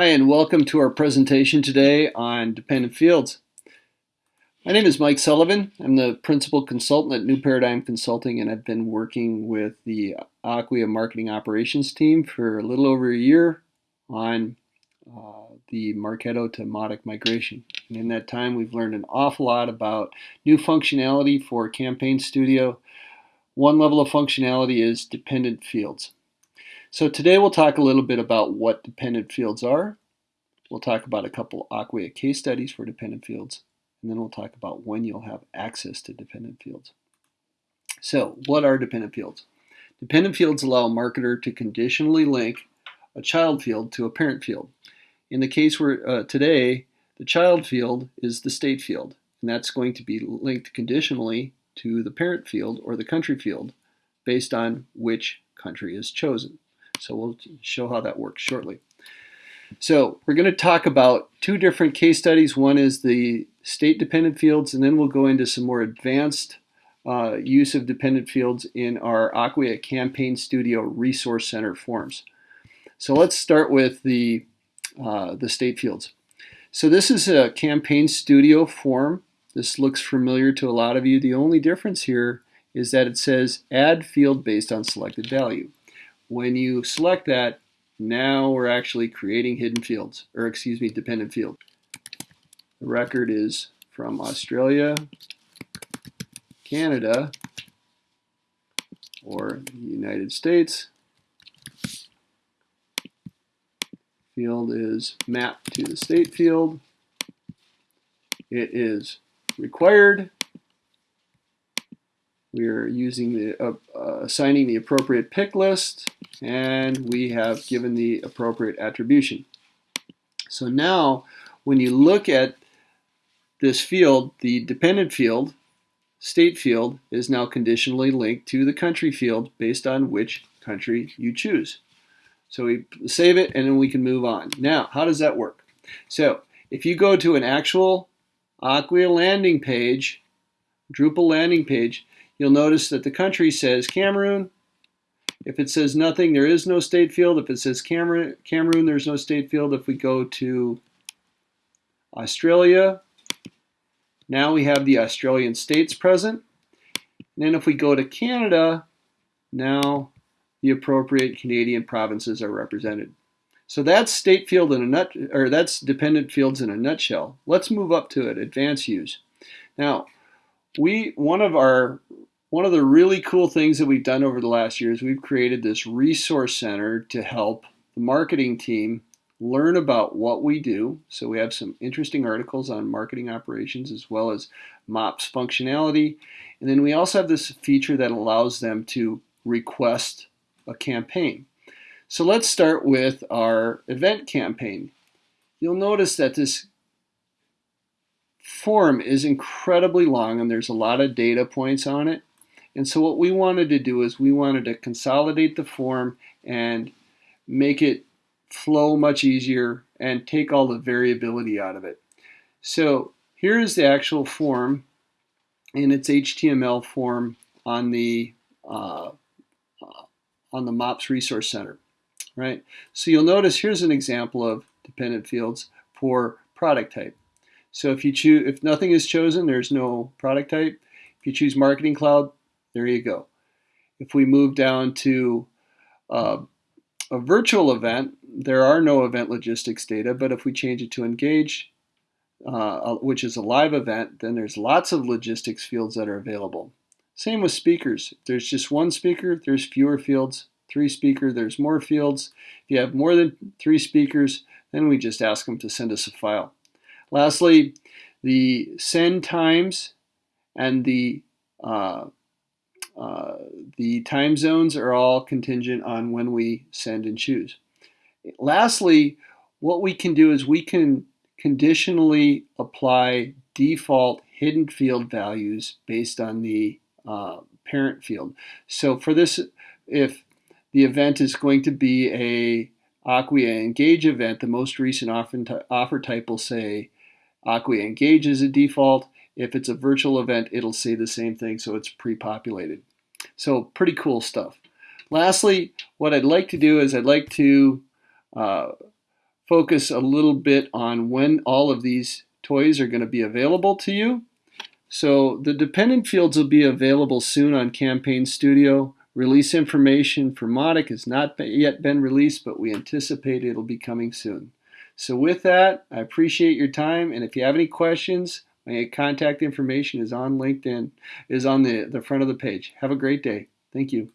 Hi, and welcome to our presentation today on dependent fields. My name is Mike Sullivan. I'm the principal consultant at New Paradigm Consulting, and I've been working with the Acquia marketing operations team for a little over a year on uh, the Marketo to Mautic migration. And in that time, we've learned an awful lot about new functionality for Campaign Studio. One level of functionality is dependent fields. So today we'll talk a little bit about what dependent fields are. We'll talk about a couple Acquia case studies for dependent fields, and then we'll talk about when you'll have access to dependent fields. So what are dependent fields? Dependent fields allow a marketer to conditionally link a child field to a parent field. In the case where uh, today, the child field is the state field, and that's going to be linked conditionally to the parent field or the country field based on which country is chosen. So we'll show how that works shortly. So we're going to talk about two different case studies. One is the state dependent fields, and then we'll go into some more advanced uh, use of dependent fields in our Acquia Campaign Studio Resource Center forms. So let's start with the, uh, the state fields. So this is a Campaign Studio form. This looks familiar to a lot of you. The only difference here is that it says add field based on selected value. When you select that, now we're actually creating hidden fields, or excuse me, dependent field. The record is from Australia, Canada, or the United States. Field is mapped to the state field. It is required we are using the uh, uh, assigning the appropriate pick list and we have given the appropriate attribution. So now when you look at this field, the dependent field, state field, is now conditionally linked to the country field based on which country you choose. So we save it and then we can move on. Now, how does that work? So if you go to an actual Acquia landing page, Drupal landing page, you'll notice that the country says Cameroon. If it says nothing, there is no state field. If it says Cameroon, Cameroon there's no state field. If we go to Australia, now we have the Australian states present. And then if we go to Canada, now the appropriate Canadian provinces are represented. So that's state field in a nut, or that's dependent fields in a nutshell. Let's move up to it, advanced use. Now, we one of our one of the really cool things that we've done over the last year is we've created this resource center to help the marketing team learn about what we do. So we have some interesting articles on marketing operations as well as MOPS functionality. And then we also have this feature that allows them to request a campaign. So let's start with our event campaign. You'll notice that this form is incredibly long and there's a lot of data points on it. And so what we wanted to do is we wanted to consolidate the form and make it flow much easier and take all the variability out of it. So here's the actual form in its HTML form on the uh, on the MOPS Resource Center, right? So you'll notice here's an example of dependent fields for product type. So if you choose, if nothing is chosen, there's no product type. If you choose Marketing Cloud, there you go. If we move down to uh, a virtual event, there are no event logistics data, but if we change it to engage, uh, which is a live event, then there's lots of logistics fields that are available. Same with speakers. If there's just one speaker, there's fewer fields. Three speaker, there's more fields. If you have more than three speakers, then we just ask them to send us a file. Lastly, the send times and the uh, uh, the time zones are all contingent on when we send and choose. Lastly, what we can do is we can conditionally apply default hidden field values based on the uh, parent field. So for this, if the event is going to be a Acquia Engage event, the most recent offer type will say Acquia Engage is a default. If it's a virtual event, it'll say the same thing, so it's pre-populated. So pretty cool stuff. Lastly, what I'd like to do is I'd like to, uh, focus a little bit on when all of these toys are going to be available to you. So the dependent fields will be available soon on Campaign Studio. Release information for Mautic has not yet been released, but we anticipate it'll be coming soon. So with that, I appreciate your time, and if you have any questions, my contact information is on LinkedIn, is on the, the front of the page. Have a great day. Thank you.